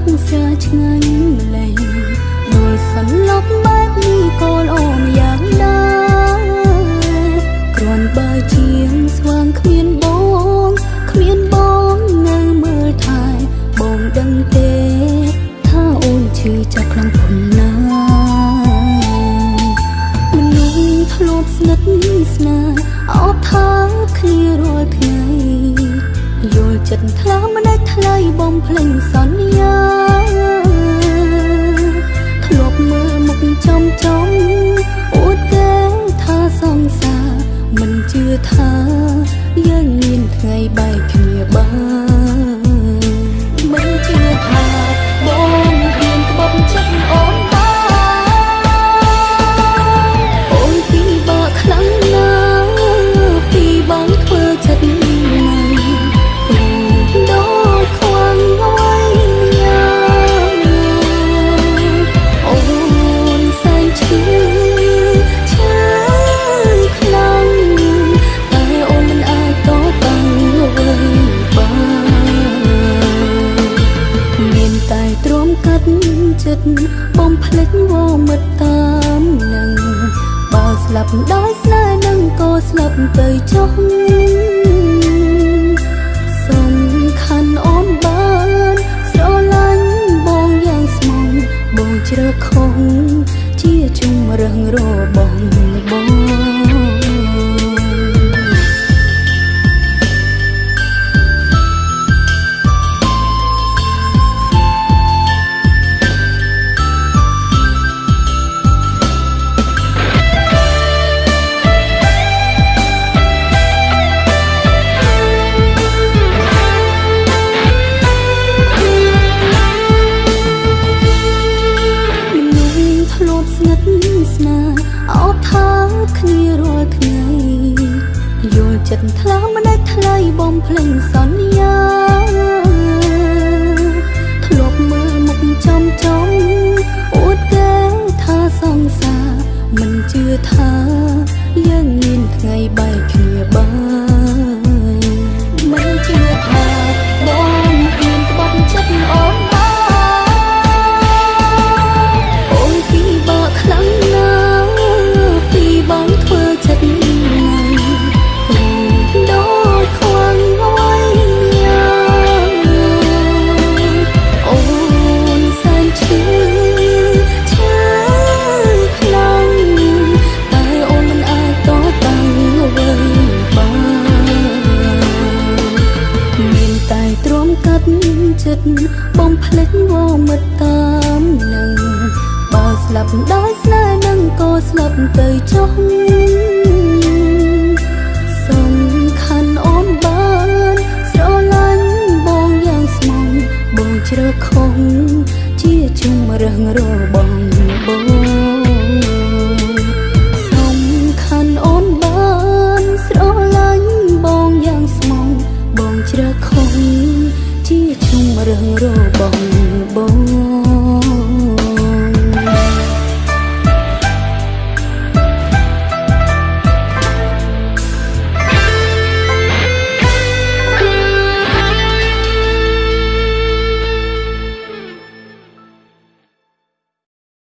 កស្រាឆ្ងាញ់ម្លេងដោយសន្លប់បែបនេះក៏ល្អម្យ៉ាងដែរគ្រាន់បើជាងស្វាងគ្មានបងគ្មានបងនៅមើលថែបងដឹងទេថាអូនឈឺចាប់ខ្លាំងប៉ុណ្ណាមនុស្សធ្លាប់ស្និទ្ធស្នាលអបថាគ្នារាល់ថ្ងៃយល់ចិត្តថ្លើមមិ នដាច់ថ្លៃបំភ្លេងសន្យាធ្លាប់មើលមុខចំចំអួតគេថាសង្សារមិនជឿថា ចិត្តបំភ្លេចវមិត្តតាមនឹងបើស្លាប់ដោយស្នេហ៍នឹងក៏ស្លាប់ទៅចុះ ចិត្តថ្លើមមិនដាច់ថ្លៃបំភ្លេងសន្យាធ្លាប់មើលមុខចំចំអួតគេថាសង្សារមិនជឿថា ចិត្តបំភ្លេចវមិត្តតាមនឹងបើស្លាប់ដោយស្នេហ៍នឹងក៏ស្លាប់ទៅចុះសំខាន់អូនបានស្រឡាញ់បងយ៉ាងស្មងបងជ្រើខុសជាជុំរឹងរបស់បង